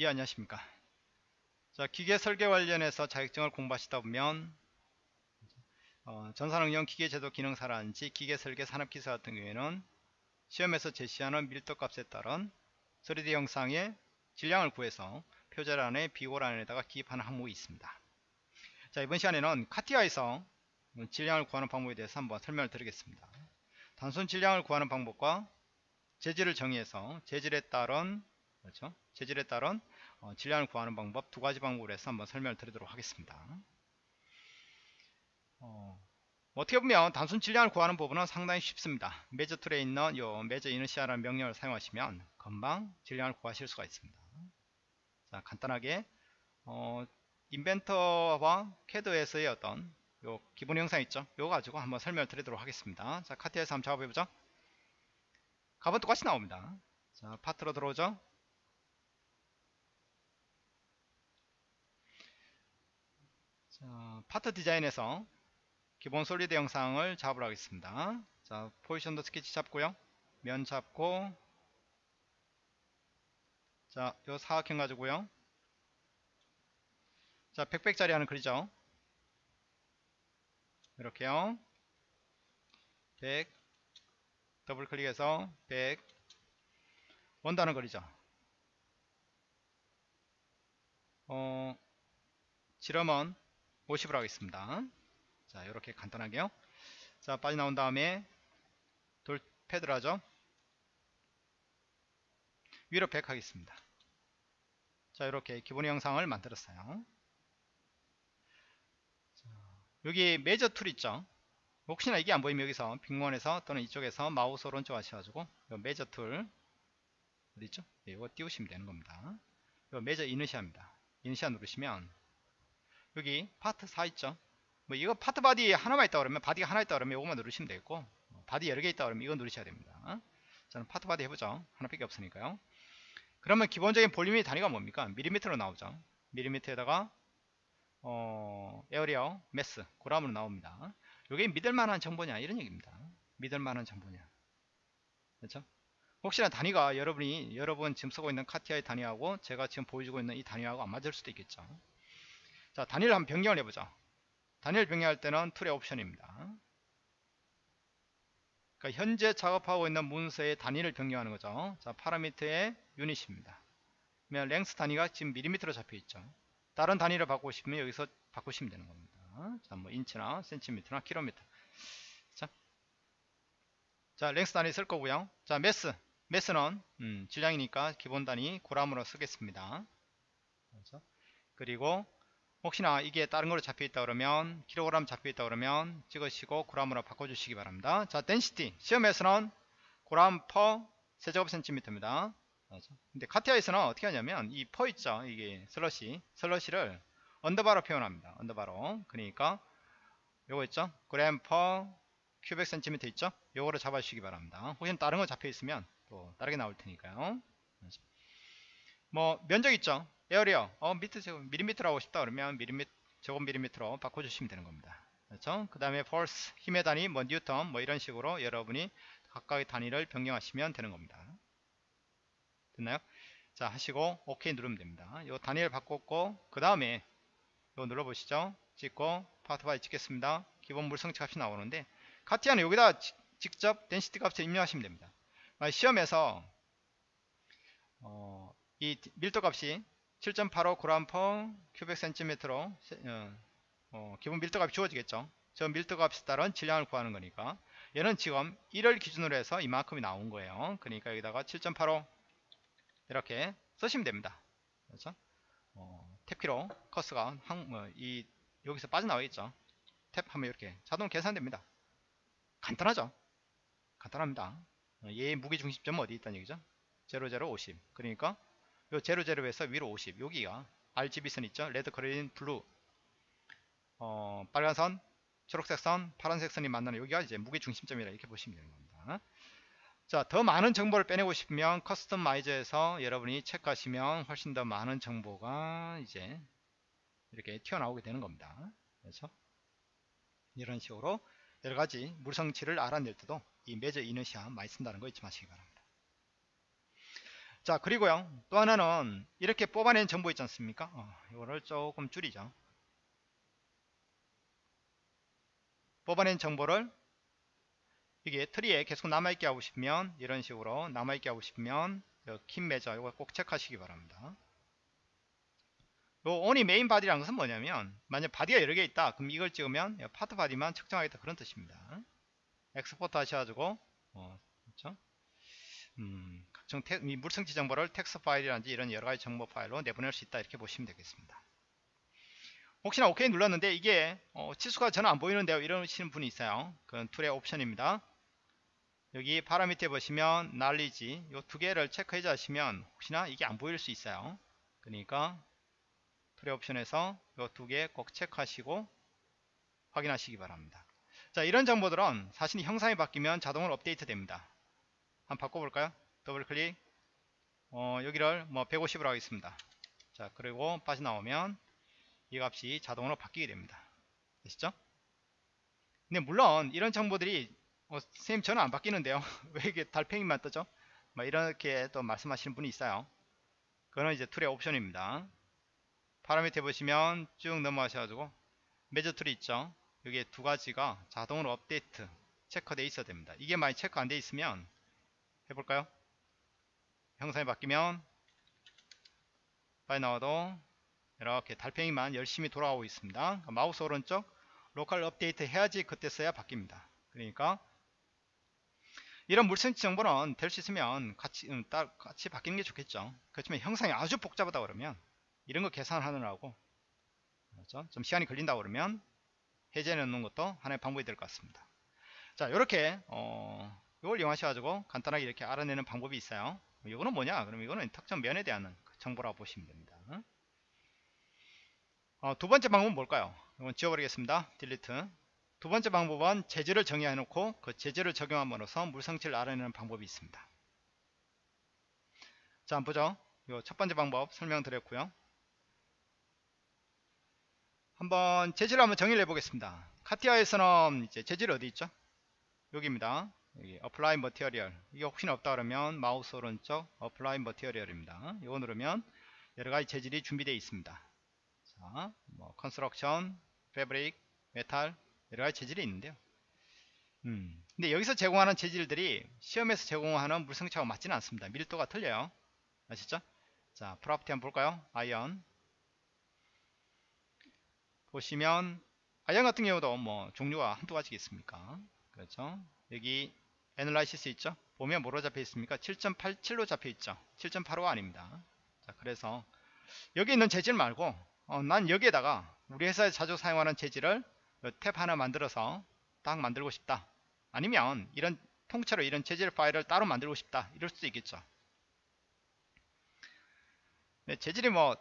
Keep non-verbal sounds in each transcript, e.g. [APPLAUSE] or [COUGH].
예 안녕하십니까? 자 기계 설계 관련해서 자격증을 공부하시다 보면 어, 전산응용 기계제도 기능사라든지 기계 설계 산업기사 같은 경우에는 시험에서 제시하는 밀도값에 따른 3D 영상의 질량을 구해서 표절란에 비고란에다가 기입하는 항목이 있습니다. 자 이번 시간에는 카티아에서 질량을 구하는 방법에 대해서 한번 설명을 드리겠습니다. 단순 질량을 구하는 방법과 재질을 정의해서 재질에 따른 그렇죠? 재질에 따른 어, 질량을 구하는 방법 두 가지 방법으로 해서 한번 설명을 드리도록 하겠습니다. 어, 떻게 보면 단순 질량을 구하는 부분은 상당히 쉽습니다. 매저 툴에 있는 요 매저 이니시아라는 명령을 사용하시면 금방 질량을 구하실 수가 있습니다. 자, 간단하게 어, 인벤터와 캐드에서의 어떤 요 기본 영상 있죠? 요거 가지고 한번 설명을 드리도록 하겠습니다. 자, 카트에서 한번 작업해보죠. 값은 똑같이 나옵니다. 자, 파트로 들어오죠? 자, 파트 디자인에서 기본 솔리드 형상을 잡으러 하겠습니다. 자, positioned 스케치 잡고요. 면 잡고 자, 요 사각형 가지고요. 자, 100 100짜리 하나 그리죠. 이렇게요. 100 더블 클릭해서 100 원단을 그리죠. 어, 지름은 50으로 하겠습니다. 자, 이렇게 간단하게요. 자, 빠져나온 다음에 돌 패드를 하죠. 위로 100 하겠습니다. 자, 이렇게 기본 영상을 만들었어요. 자, 여기 measure tool 있죠. 혹시나 이게 안 보이면 여기서 빈 곳에서 또는 이쪽에서 마우스 오른쪽 하셔가지고 measure tool 어디 있죠? 네, 이거 띄우시면 되는 겁니다. 이거 measure inertia입니다. 이니시아 누르시면 여기 파트 4 있죠? 뭐 이거 part body 하나만 있다 그러면 body가 하나 있다 그러면 이것만 누르시면 되겠고 뭐 body 여러 개 있다 그러면 이거 누르셔야 됩니다. 저는 part body 해보죠. 하나밖에 없으니까요. 그러면 기본적인 볼륨의 단위가 뭡니까? 밀리미터로 나오죠. 밀리미터에다가 어, area mass 그람으로 나옵니다. 이게 믿을만한 정보냐? 이런 얘기입니다. 믿을만한 정보냐. 그렇죠? 혹시나 단위가 여러분이 여러분 지금 쓰고 있는 카티아의 단위하고 제가 지금 보여주고 있는 이 단위하고 안 맞을 수도 있겠죠 자, 단위를 한번 변경을 해보자. 단위를 변경할 때는 tool의 옵션입니다. 그러니까 현재 작업하고 있는 문서의 단위를 변경하는 거죠. 자, 파라미터의 유닛입니다. 그러면 length 단위가 지금 밀리미터로 잡혀 있죠. 다른 단위를 바꾸고 싶으면 여기서 바꾸시면 되는 겁니다. 자, 뭐 인치나 센티미터나 킬로미터. 자, 자 length 단위 쓸 거고요. 자, mass. mass는 음, 질량이니까 기본 단위 그람으로 쓰겠습니다. 그렇죠? 그리고 혹시나 이게 다른 걸로 잡혀 있다 그러면 킬로그램 잡혀 있다 그러면 찍으시고 그람으로 바꿔주시기 바랍니다. 자 density 시험에서는 그람 per 세제곱 센티미터입니다. 근데 카티아에서는 어떻게 하냐면 이 per 있죠? 이게 슬래시. 슬래시를 언더바로 표현합니다. 언더바로. 그러니까 요거 있죠? 그램 per cubic 센티미터 있죠? 요거를 잡아주시기 바랍니다. 혹시 다른 거 잡혀 있으면 또 다르게 나올 테니까요. 뭐 면적 있죠 area 어 미터 제곱 미리미터로 하고 싶다 그러면 미리미터 제곱 미리미터로 바꿔주시면 되는 겁니다. 그렇죠? 그 다음에 force 힘의 단위 뭐 뉴턴 뭐 이런 식으로 여러분이 각각의 단위를 변경하시면 되는 겁니다. 됐나요? 자 하시고 OK 누르면 됩니다. 요 단위를 바꿨고 그 다음에 요 눌러보시죠. 찍고 part body 찍겠습니다. 기본 물성치 값이 나오는데 카티아는 여기다 직접 density 값을 입력하시면 됩니다. 시험에서 어, 이 밀도 값이 7.85g cubic 센티미터로 어, 어, 기본 밀도 값이 주어지겠죠. 저 밀도 값에 따른 질량을 구하는 거니까. 얘는 지금 1월 기준으로 해서 이만큼이 나온 거예요. 그러니까 여기다가 7.85 이렇게 쓰시면 됩니다. 그렇죠? 어, 탭키로 커스가 한, 뭐, 이 여기서 빠져나오겠죠. 탭 하면 이렇게 자동 계산됩니다. 간단하죠? 간단합니다. 얘의 무게중심점은 어디 있다는 얘기죠? 0050 그러니까 요 제로 제로에서 위로 50 여기가 RGB 선 있죠? red green blue. 어, 빨간 선 초록색 선 파란색 선이 만나는 여기가 이제 무게 중심점이라 이렇게 보시면 되는 겁니다. 자 더 많은 정보를 빼내고 싶으면 customize에서 여러분이 체크하시면 훨씬 더 많은 정보가 이제 이렇게 튀어나오게 되는 겁니다. 그렇죠 이런 식으로 여러가지 물성치를 알아낼 때도 이 measure inertia 많이 쓴다는 거 잊지 마시기 바랍니다 자 그리고요 또 하나는 이렇게 뽑아낸 정보 있지 않습니까? 어, 이거를 조금 줄이죠. 뽑아낸 정보를 이게 트리에 계속 남아있게 하고 싶으면 이런 식으로 남아있게 하고 싶으면 keep measure 이거 꼭 체크하시기 바랍니다. 요 only main body라는 것은 뭐냐면 만약 body가 여러 개 있다 그럼 이걸 찍으면 part body만 측정하겠다 그런 뜻입니다. export 하셔가지고 어, 그렇죠? 음, 테, 물성치 정보를 텍스트 파일이라든지 이런 여러가지 정보 파일로 내보낼 수 있다 이렇게 보시면 되겠습니다. 혹시나 OK 눌렀는데 이게 어, 치수가 저는 안 보이는데요. 이러시는 분이 있어요. 그건 tool의 옵션입니다. 여기 파라미터 보시면 knowledge 이 두 개를 체크해 주시면 혹시나 이게 안 보일 수 있어요. 그러니까 tool의 옵션에서 이 두 개 꼭 체크하시고 확인하시기 바랍니다. 자 이런 정보들은 사실 형상이 바뀌면 자동으로 업데이트 됩니다. 한번 바꿔볼까요 더블 클릭. 어, 여기를 뭐 150으로 하겠습니다. 자 그리고 빠져나오면 이 값이 자동으로 바뀌게 됩니다. 되시죠? 근데 물론 이런 정보들이 어, 선생님 저는 안 바뀌는데요. [LAUGHS] 왜 이게 달팽이만 뜨죠? 뭐 이렇게 또 말씀하시는 분이 있어요. 그거는 이제 tool의 옵션입니다. 파라미터 보시면 쭉 넘어가셔가지고 measure tool이 있죠. 여기에 두 가지가 자동으로 업데이트 체크되어 있어야 됩니다. 이게 많이 체크 안 되어 있으면 해볼까요 형상이 바뀌면 빨리 나와도 이렇게 달팽이만 열심히 돌아오고 있습니다. 마우스 오른쪽 local update 해야지 그때서야 바뀝니다. 그러니까 이런 물성치 정보는 될 수 있으면 같이 음, 따, 같이 바뀌는 게 좋겠죠. 그렇지만 형상이 아주 복잡하다 그러면 이런 거 계산하느라고 그렇죠? 좀 시간이 걸린다 그러면 해제해 놓는 것도 하나의 방법이 될 것 같습니다. 자 이렇게 어, 이걸 이용하셔가지고 간단하게 이렇게 알아내는 방법이 있어요 이거는 뭐냐? 그럼 이거는 특정 면에 대한 정보라고 보시면 됩니다. 어, 두 번째 방법은 뭘까요? 이건 지워버리겠습니다. 딜리트 두 번째 방법은 재질을 정의해 놓고 그 재질을 적용함으로써 물성치를 알아내는 방법이 있습니다. 자 한번 보죠. 이 첫 번째 방법 설명드렸고요. 한번 재질을 한번 정의를 해보겠습니다. 카티아에서는 이제 재질 어디 있죠? 여기입니다 여기 apply material. 이게 혹시나 없다 그러면 마우스 오른쪽 apply material입니다. 이거 누르면 여러 가지 재질이 준비되어 있습니다. 자, 뭐 construction, fabric, metal 여러 가지 재질이 있는데요. 음, 근데 여기서 제공하는 재질들이 시험에서 제공하는 물성치하고 맞지는 않습니다. 밀도가 틀려요. 아시죠? 자 property 한번 볼까요? 아이언 보시면 아이언 같은 경우도 뭐 종류가 한두 가지 있습니까? 그렇죠? 여기 analysis 있죠? 보면 뭐로 잡혀 있습니까? 7.87로 잡혀 있죠? 7.85 아닙니다. 자 그래서 여기 있는 재질 말고 어, 난 여기에다가 우리 회사에 자주 사용하는 재질을 탭 하나 만들어서 딱 만들고 싶다. 아니면 이런 통째로 이런 재질 파일을 따로 만들고 싶다. 이럴 수도 있겠죠. 네, 재질이 뭐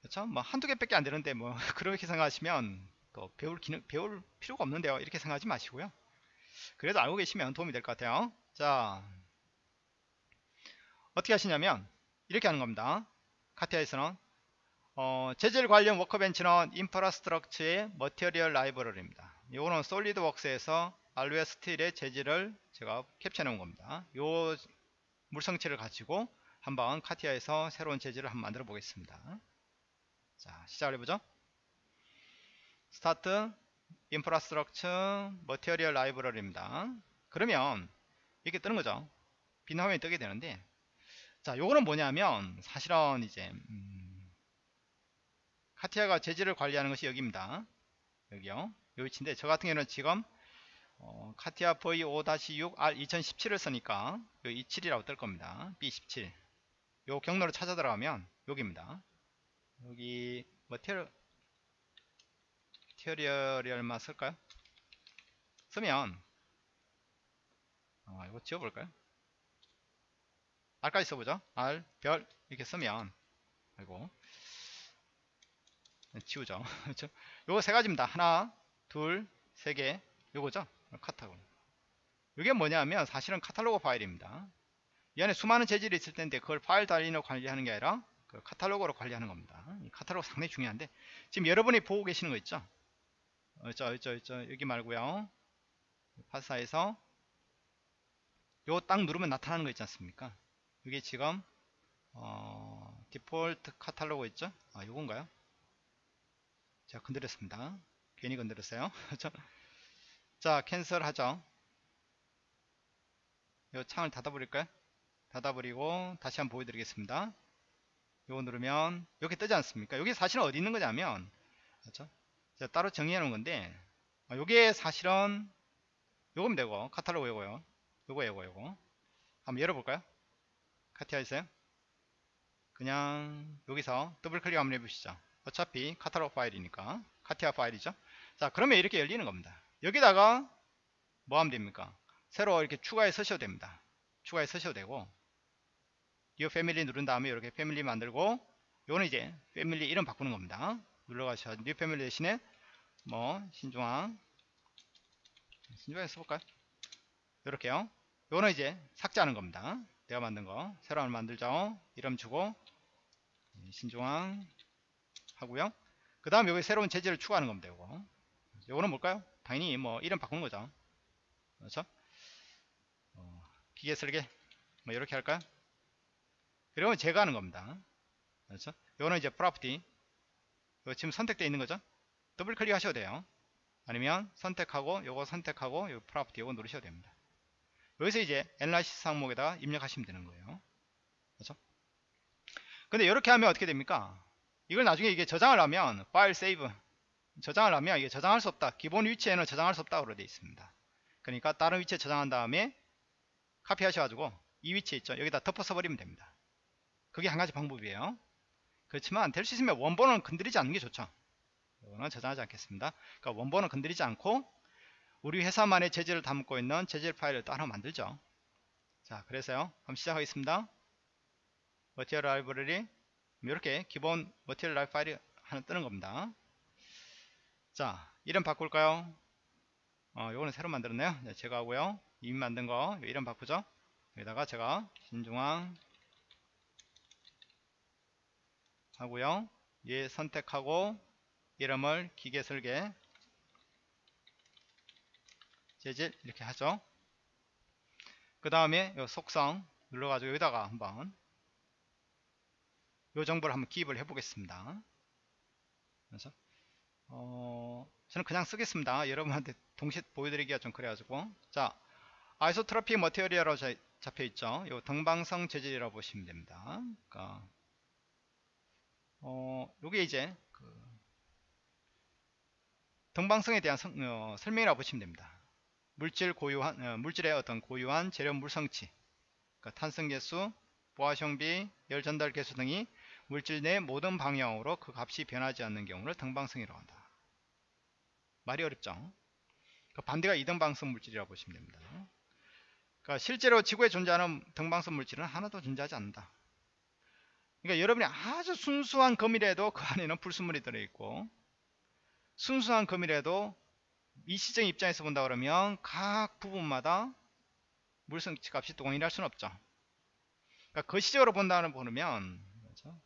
그렇죠? 뭐 한두 개밖에 안 되는데 뭐 [LAUGHS] 그렇게 생각하시면 또 배울 기능 배울 필요가 없는데요. 이렇게 생각하지 마시고요 그래도 알고 계시면 도움이 될 것 같아요. 자 어떻게 하시냐면 이렇게 하는 겁니다. CATIA에서는 어, 재질 관련 workbench는 infrastructure의 material library입니다. 이거는 SolidWorks에서 alloy steel의 재질을 제가 캡처해 놓은 겁니다. 요 물성치를 가지고 한번 CATIA에서 새로운 재질을 한번 만들어 보겠습니다. 자 시작을 해보죠. start infrastructure material library입니다. 그러면 이렇게 뜨는 거죠. 빈 화면이 뜨게 되는데 자 요거는 뭐냐면 사실은 이제 음, CATIA가 재질을 관리하는 것이 여기입니다. 여기요. 요 위치인데 저 같은 경우는 지금 어, 카티아 V5-6 R 2017을 쓰니까 요 27이라고 뜰 겁니다. B17 요 경로를 찾아 들어가면 여기입니다. 여기 머티리얼 머티리얼만 쓸까요? 쓰면 어, 이거 지워볼까요? R까지 써보죠. R 별 이렇게 쓰면. 아이고. 지우죠. [LAUGHS] 그렇죠? 요거 세 가지입니다. 하나 둘 세 개. 요거죠? 카타고 이게 뭐냐면 사실은 카탈로그 파일입니다. 이 안에 수많은 재질이 있을 텐데 그걸 파일 단위로 관리하는 게 아니라 그 카탈로그로 관리하는 겁니다. 이 카탈로그 상당히 중요한데 지금 여러분이 보고 계시는 거 있죠 어쩌 어쩌 어쩌 여기 말고요 파사에서 요 딱 누르면 나타나는 거 있지 않습니까 이게 지금 어, 디폴트 카탈로그 있죠? 아, 요건가요? 제가 건드렸습니다. 괜히 건드렸어요. [LAUGHS] 자, 자, 캔슬 하죠. 이 창을 닫아버릴까요? 닫아버리고 다시 한번 보여드리겠습니다. 요거 누르면 이렇게 뜨지 않습니까? 여기 사실은 어디 있는 거냐면 그렇죠? 제가 따로 정의해 놓은 건데 아, 요게 사실은 요거면 되고 카탈로그 요거요. 요거 요거 요거 한번 열어볼까요? CATIA 있어요? 그냥 여기서 더블 클릭 한번 해보시죠. 어차피 카탈로그 파일이니까 CATIA 파일이죠. 자 그러면 이렇게 열리는 겁니다. 여기다가 뭐 하면 됩니까? 새로 이렇게 추가해 쓰셔도 됩니다. 추가해 쓰셔도 되고 이 family 누른 다음에 이렇게 family 만들고 요거는 이제 family 이름 바꾸는 겁니다. 눌러가셔서 new family 대신에 뭐 신중앙 신중앙에 써볼까요? 이렇게요. 요거는 이제 삭제하는 겁니다. 내가 만든 거 새로 하나 만들자 이름 주고 신중앙 하고요. 그 다음 여기 새로운 재질을 추가하는 겁니다. 요거 요거는 뭘까요? 당연히 뭐 이름 바꾸는 거죠. 그렇죠? 어, 기계 설계 뭐 이렇게 할까요? 그리고 제가 하는 겁니다. 그렇죠? 요거는 이제 프로퍼티 지금 선택되어 있는 거죠? 더블 클릭하셔도 돼요. 아니면 선택하고 요거 선택하고 요 property 요거 누르셔도 됩니다. 여기서 이제 analysis 항목에다가 입력하시면 되는 거예요. 그렇죠? 근데 이렇게 하면 어떻게 됩니까? 이걸 나중에 이게 저장을 하면 file save 저장을 하면 이게 저장할 수 없다. 기본 위치에는 저장할 수 없다고 되어 있습니다. 그러니까 다른 위치에 저장한 다음에 카피하셔가지고 이 위치에 있죠. 여기다 덮어서 버리면 됩니다. 그게 한 가지 방법이에요. 그렇지만 될 수 있으면 원본은 건드리지 않는 게 좋죠. 이거는 저장하지 않겠습니다. 그러니까 원본은 건드리지 않고 우리 회사만의 재질을 담고 있는 재질 파일을 또 하나 만들죠. 자, 그래서요. 한번 시작하겠습니다. material library 이렇게 기본 material library 파일이 하나 뜨는 겁니다. 자, 이름 바꿀까요? 어, 요거는 새로 만들었네요. 네, 제가 하고요. 이미 만든 거 이름 바꾸죠. 여기다가 제가 신중앙 하고요. 얘 선택하고 이름을 기계 설계 재질 이렇게 하죠. 그 다음에 속성 눌러가지고 여기다가 한번 요 정보를 한번 기입을 해 보겠습니다. 그래서 어, 저는 그냥 쓰겠습니다. 여러분한테 동시에 보여드리기가 좀 그래가지고 자 아이소트로픽 머티리얼로 잡혀있죠. 요 등방성 재질이라고 보시면 됩니다. 그러니까 어, 요게 이제 그 등방성에 대한 성, 어, 설명이라고 보시면 됩니다. 물질 고유한 어, 물질의 어떤 고유한 재료 물성치, 그러니까 탄성계수, 보아형비, 열 전달 계수 등이 물질 내 모든 방향으로 그 값이 변하지 않는 경우를 등방성이라고 한다. 말이 어렵죠? 그 반대가 이등방성 물질이라고 보시면 됩니다. 그러니까 실제로 지구에 존재하는 등방성 물질은 하나도 존재하지 않는다. 그러니까 여러분이 아주 순수한 검이라도 그 안에는 불순물이 들어있고 순수한 검이라도 미시적 입장에서 본다 그러면 각 부분마다 물성치 값이 동일할 수는 없죠. 그러니까 거시적으로 본다는 보면 그렇죠?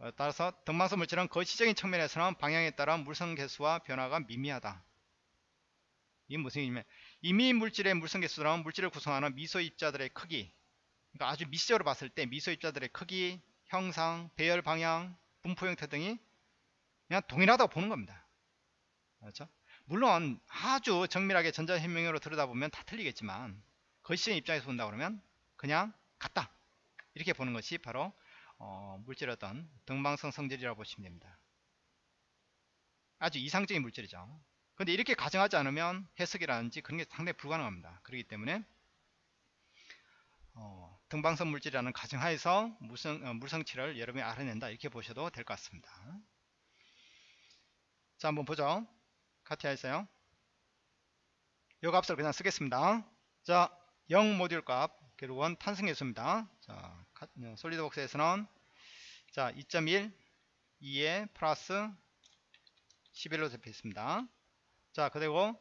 어, 따라서 등방성 물질은 거시적인 측면에서는 방향에 따라 물성 개수와 변화가 미미하다. 이게 무슨 의미냐면 이미 물질의 물성 개수는 물질을 구성하는 미소 입자들의 크기 그러니까 아주 미시적으로 봤을 때 미소 입자들의 크기, 형상, 배열 방향, 분포 형태 등이 그냥 동일하다고 보는 겁니다. 그렇죠? 물론 아주 정밀하게 전자현명으로 들여다보면 다 틀리겠지만 거시적인 입장에서 본다 그러면 그냥 같다 이렇게 보는 것이 바로 어, 물질 어떤 등방성 성질이라고 보시면 됩니다. 아주 이상적인 물질이죠. 근데 이렇게 가정하지 않으면 해석이라든지 그런 게 상당히 불가능합니다. 그렇기 때문에 어, 등방성 물질이라는 가정하에서 물성, 어, 물성치를 여러분이 알아낸다 이렇게 보셔도 될 것 같습니다. 자 한번 보죠. 카티아에서요. 요 값을 그냥 쓰겠습니다. 자, 0 모듈 값, 결국은 탄성계수입니다. 자, 어, 솔리드웍스에서는 자, 2.1, 2에 플러스 11로 잡혀 있습니다. 자, 그리고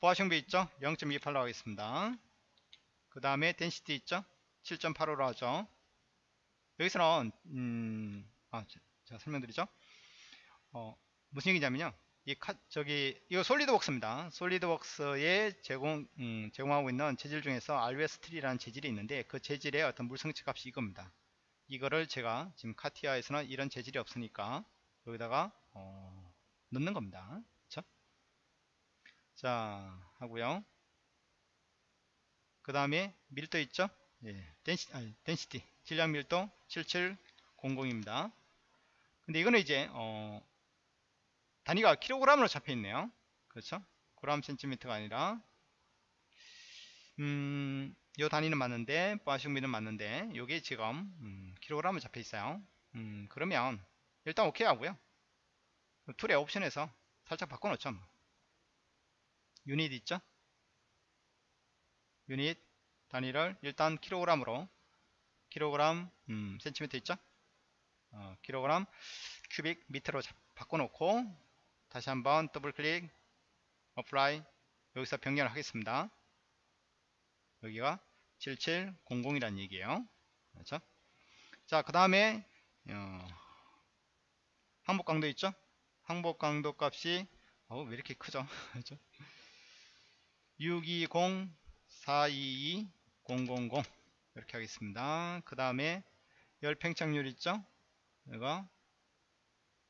보아형비 있죠? 0.28로 하겠습니다. 그 다음에 덴시티 있죠? 7.85로 하죠. 여기서는 음, 아, 제가 설명드리죠. 어, 무슨 얘기냐면요. 이 카, 저기 이거 솔리드웍스입니다. 솔리드웍스에 제공 음, 제공하고 있는 재질 중에서 RS3라는 재질이 있는데 그 재질의 어떤 물성치 값이 이겁니다. 이거를 제가 지금 카티아에서는 이런 재질이 없으니까 여기다가 어, 넣는 겁니다. 그쵸? 자 하고요. 그 다음에 밀도 있죠? 예, 덴시, 아니, 덴시티 질량 밀도 7700입니다. 근데 이거는 이제 어, 단위가 킬로그램으로 잡혀 있네요. 그렇죠? 그람 센티미터가 아니라 음, 요 단위는 맞는데 빠식미는 맞는데 요게 지금 음, 킬로그램으로 잡혀 있어요. 음, 그러면 일단 오케이 하고요. tool의 옵션에서 살짝 바꿔놓죠. 뭐. 유닛 있죠? 유닛 단위를 일단 킬로그램으로 킬로그램 음, 센티미터 있죠? 어, 킬로그램 cubic 미터로 바꿔놓고 다시 한번 더블 클릭 apply 여기서 변경을 하겠습니다. 여기가 7700이라는 얘기예요. 그렇죠? 자, 그 다음에 어, 항복 강도 있죠? 항복 강도 값이 어, 왜 이렇게 크죠? [LAUGHS] 그렇죠? 620 422 000 이렇게 하겠습니다. 그 다음에 열 팽창률 있죠? 이거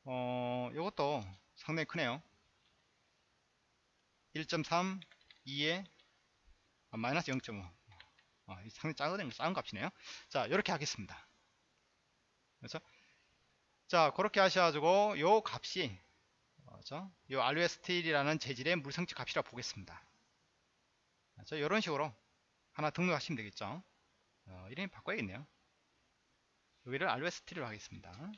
어, 이것도 상당히 크네요. 1.3 2에 아, 마이너스 0.5 아, 상당히 작은, 작은 값이네요. 자, 이렇게 하겠습니다. 그렇죠? 자, 그렇게 하셔가지고 요 값이 그렇죠? 요 RUST이라는 재질의 물성치 값이라고 보겠습니다. 그렇죠? 이런 식으로 하나 등록하시면 되겠죠. 어, 이름이 바꿔야겠네요. 여기를 RUST를 하겠습니다.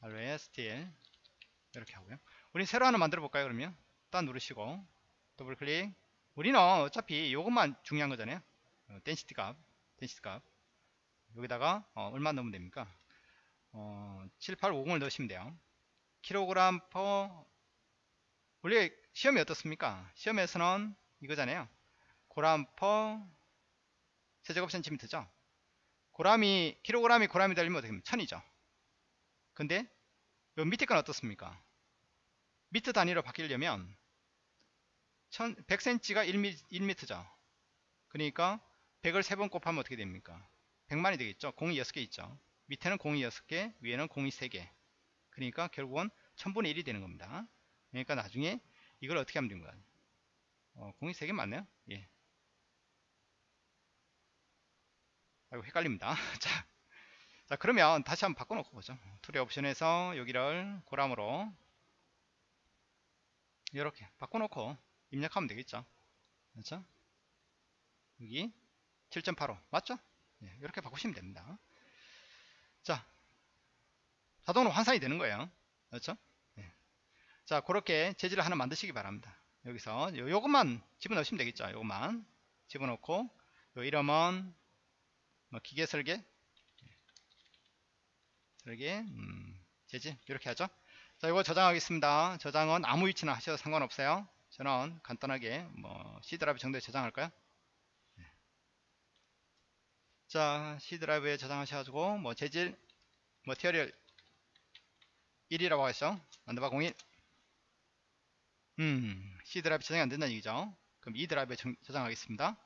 RUSTL 이렇게 하고요. 우리 새로 하나 만들어 볼까요? 그러면 딱 누르시고 더블 클릭. 우리는 어차피 이것만 중요한 거잖아요. 어, density 값, density 값. 여기다가 어, 얼마 넣으면 됩니까? 어, 7850을 넣으시면 돼요. 킬로그램 퍼 원래 시험이 어떻습니까? 시험에서는 이거잖아요. 고람 퍼 세제곱 센티미터죠. 고람이 킬로그램이 고람이 되려면 어떻게 되면 천이죠. 근데 요 밑에 건 어떻습니까? 미터 단위로 바뀌려면 100cm가 1m, 죠 그러니까 100을 3번 곱하면 어떻게 됩니까? 100만이 되겠죠. 공이 6개 있죠. 밑에는 공이 6개, 위에는 공이 3개. 그러니까 결국은 1000분의 1이 되는 겁니다. 그러니까 나중에 이걸 어떻게 하면 되는 거야? 어, 공이 3개 맞나요? 예. 아이고 헷갈립니다. [LAUGHS] 자, 자 그러면 다시 한번 바꿔놓고 보죠. 툴의 옵션에서 여기를 고람으로 이렇게 바꿔놓고 입력하면 되겠죠. 그렇죠? 여기 7.85 맞죠? 네, 이렇게 바꾸시면 됩니다. 자, 자동으로 환산이 되는 거예요. 그렇죠? 네. 자, 그렇게 재질을 하나 만드시기 바랍니다. 여기서 요, 요것만 집어넣으시면 되겠죠. 요것만 집어넣고 요 이름은 뭐 기계 설계 설계 음, 재질 이렇게 하죠. 자, 이거 저장하겠습니다. 저장은 아무 위치나 하셔도 상관없어요. 저는 간단하게 뭐 C 드라이브 정도에 저장할까요? 네. 자, C 드라이브에 저장하셔가지고 뭐 재질 material 1이라고 하죠. underbar 01. 음, C 드라이브 저장이 안 된다는 얘기죠. 그럼 E 드라이브에 저장하겠습니다.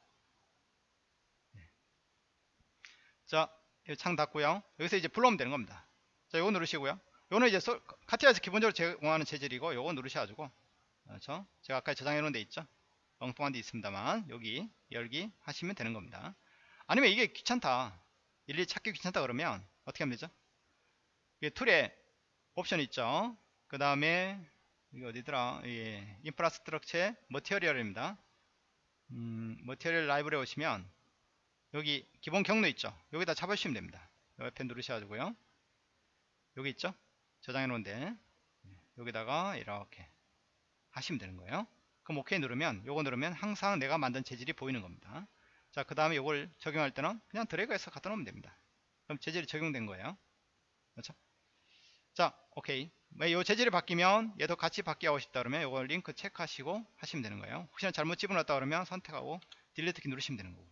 네. 자, 창 닫고요. 여기서 이제 불러오면 되는 겁니다. 자, 이거 누르시고요. 요거는 이제 소, 카티아에서 기본적으로 제공하는 재질이고 요거 누르셔가지고 그렇죠? 제가 아까 저장해 놓은 데 있죠? 엉뚱한 데 있습니다만 여기 열기 하시면 되는 겁니다. 아니면 이게 귀찮다 일일이 찾기 귀찮다 그러면 어떻게 하면 되죠? 이게 툴에 옵션 있죠? 그 다음에 이게 어디더라? 예, 인프라스트럭처 머티리얼입니다. 음, 머티리얼 라이브러리 오시면 여기 기본 경로 있죠? 여기다 잡으시면 됩니다. 옆에 누르셔가지고요. 여기 있죠? 저장해 놓은데 여기다가 이렇게 하시면 되는 거예요 그럼 OK 누르면 요거 누르면 항상 내가 만든 재질이 보이는 겁니다 자 그 다음에 요걸 적용할 때는 그냥 드래그해서 갖다 놓으면 됩니다 그럼 재질이 적용된 거예요 그렇죠 자 오케이 요 재질이 바뀌면 얘도 같이 바뀌고 싶다 그러면 요걸 링크 체크하시고 하시면 되는 거예요 혹시나 잘못 집어넣었다 그러면 선택하고 delete 키 누르시면 되는 거고?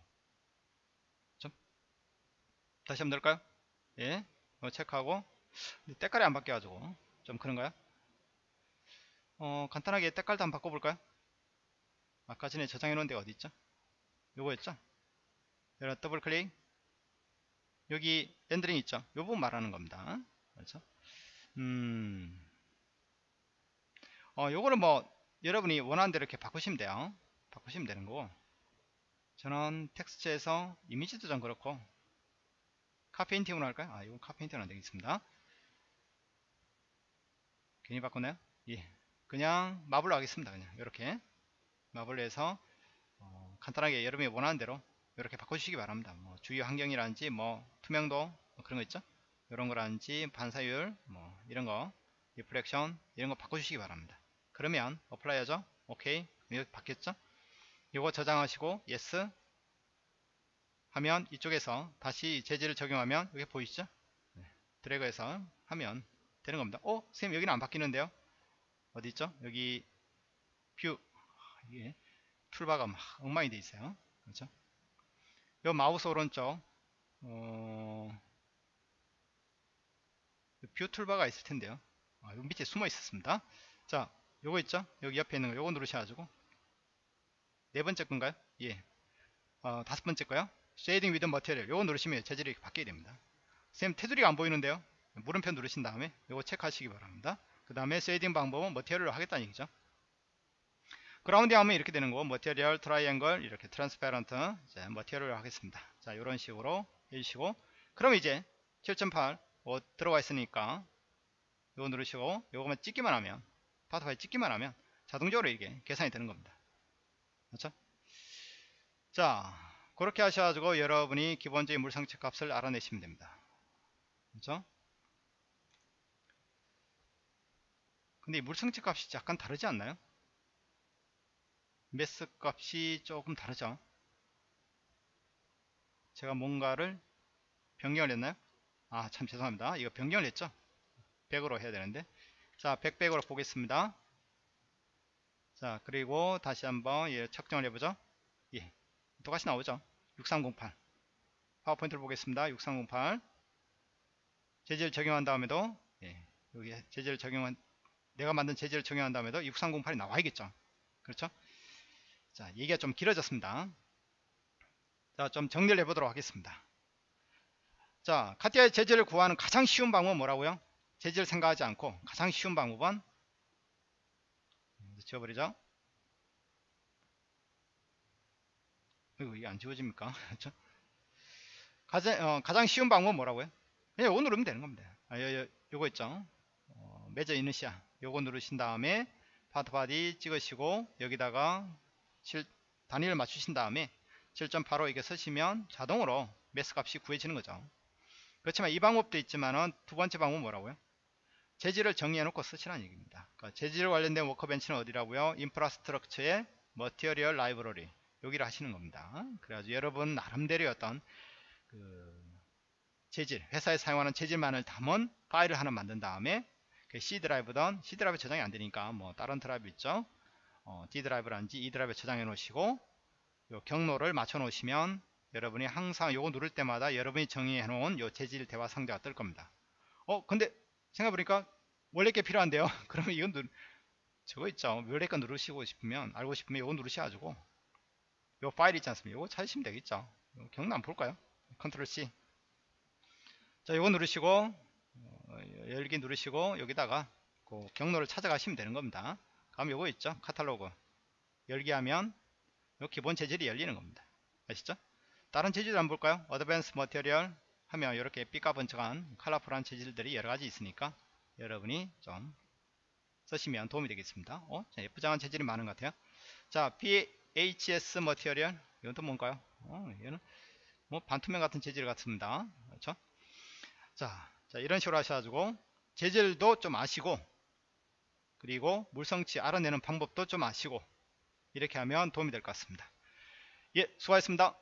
다시 한번 넣을까요? 예 체크하고. 때깔이 안 바뀌어가지고. 좀 그런가요? 어, 간단하게 때깔도 한번 바꿔볼까요? 아까 전에 저장해 놓은 데가 어디 있죠? 요거였죠? 여러 더블 클릭. 여기 렌더링 있죠? 요 부분 말하는 겁니다. 그렇죠? 음. 어, 요거는 뭐 여러분이 원하는 대로 이렇게 바꾸시면 돼요. 바꾸시면 되는 거고. 저는 텍스트에서 이미지도 좀 그렇고 카페인팅으로 할까요? 아 이건 카페인팅은 안 되겠습니다. 괜히 바꾸나요? 예. 그냥 마블로 하겠습니다 그냥. 이렇게. 마블로 해서 어, 간단하게 여러분이 원하는 대로 이렇게 바꿔주시기 바랍니다. 뭐 주요 환경이라든지 뭐 투명도 뭐 그런 거 있죠? 이런 거라든지 반사율 뭐 이런 거 reflection 이런 거 바꿔주시기 바랍니다. 그러면 apply 하죠? 오케이. 여기 바뀌었죠? 이거 저장하시고 yes 하면 이쪽에서 다시 재질을 적용하면 여기 보이시죠? 네. 드래그해서 하면 되는 겁니다. 어? 선생님 여기는 안 바뀌는데요? 어디 있죠? 여기 view. 이게 toolbar가 막 엉망이 돼 있어요. 그렇죠? 요 마우스 오른쪽 어, view toolbar가 있을 텐데요. 아, 요 밑에 숨어 있었습니다. 자 요거 있죠? 여기 옆에 있는 거 요거 누르셔가지고. 네 번째 건가요? 예. 어, 다섯 번째 거요 shading with material 요거 누르시면 재질이 바뀌게 됩니다. 선생님 테두리가 안 보이는데요. 물음표 누르신 다음에 요거 체크하시기 바랍니다. 그 다음에 shading 방법은 material로 하겠다는 얘기죠. Gouraud 하면 이렇게 되는 거고 material triangle 이렇게 transparent 이제 material로 하겠습니다. 자 이런 식으로 해주시고. 그럼 이제 7.8 어, 들어가 있으니까 요거 누르시고 요거만 찍기만 하면 파트 파일 찍기만 하면 자동적으로 이게 계산이 되는 겁니다. 그렇죠? 자 그렇게 하셔가지고 여러분이 기본적인 물성치 값을 알아내시면 됩니다. 그렇죠? 근데 이 물상체 값이 약간 다르지 않나요? 매스 값이 조금 다르죠? 제가 뭔가를 변경을 했나요? 아 참 죄송합니다. 이거 변경을 했죠? 100으로 해야 되는데. 자 100, 100으로 보겠습니다. 자 그리고 다시 한번 예, 측정을 해보죠. 예 똑같이 나오죠 6308 파워포인트를 보겠습니다. 6308 재질 적용한 다음에도 예, 여기 재질 적용한 내가 만든 재질을 적용한 다음에도 6308이 나와야겠죠. 그렇죠? 자 얘기가 좀 길어졌습니다. 자 좀 정리를 해보도록 하겠습니다. 자 카티아의 재질을 구하는 가장 쉬운 방법은 뭐라고요? 재질을 생각하지 않고 가장 쉬운 방법은? 지워버리죠 이거 이게 안 지워집니까? [LAUGHS] 그렇죠? 가장, 어, 가장 쉬운 방법은 뭐라고요? 그냥 요거 누르면 되는 겁니다. 아, 요, 요, 요거 있죠? 어, measure inertia 요거 누르신 다음에 part body 찍으시고 여기다가 7, 단위를 맞추신 다음에 7.85 이게 쓰시면 자동으로 mass 값이 구해지는 거죠. 그렇지만 이 방법도 있지만은 두 번째 방법은 뭐라고요? 재질을 정의해 놓고 쓰시라는 얘기입니다. 그러니까 재질 관련된 workbench는 어디라고요? infrastructure의 material library 여기를 하시는 겁니다. 그래가지고 여러분 나름대로 어떤 그 재질 회사에 사용하는 재질만을 담은 파일을 하나 만든 다음에 그 C 드라이브든 C 드라이브 저장이 안 되니까 뭐 다른 드라이브 있죠? 어, D 드라이브라든지 E 드라이브 저장해 놓으시고 요 경로를 맞춰 놓으시면 여러분이 항상 요거 누를 때마다 여러분이 정의해 놓은 요 재질 대화 상자가 뜰 겁니다. 어 근데 생각해보니까 원래 게 필요한데요? [LAUGHS] 그러면 이건 누 저거 있죠? 원래 거 누르시고 싶으면 알고 싶으면 이거 누르셔가지고 요 파일 있지 않습니까? 이거 찾으시면 되겠죠. 경로 한번 볼까요? control C. 자 이거 누르시고 어, 열기 누르시고 여기다가 그 경로를 찾아가시면 되는 겁니다. 그럼 요거 있죠? 카탈로그. 열기 하면 요 기본 재질이 열리는 겁니다. 아시죠? 다른 재질 한번 볼까요? advance material 하면 이렇게 삐까 번쩍한 컬러풀한 재질들이 여러가지 있으니까 여러분이 좀 쓰시면 도움이 되겠습니다. 어? 자, 예쁘장한 재질이 많은 것 같아요. 자 PHS 머티리얼 이건 또 뭔가요 어, 얘는 뭐 반투명 같은 재질 같습니다 그렇죠 자, 자 이런 식으로 하셔가지고 재질도 좀 아시고 그리고 물성치 알아내는 방법도 좀 아시고 이렇게 하면 도움이 될 것 같습니다. 예, 수고하셨습니다.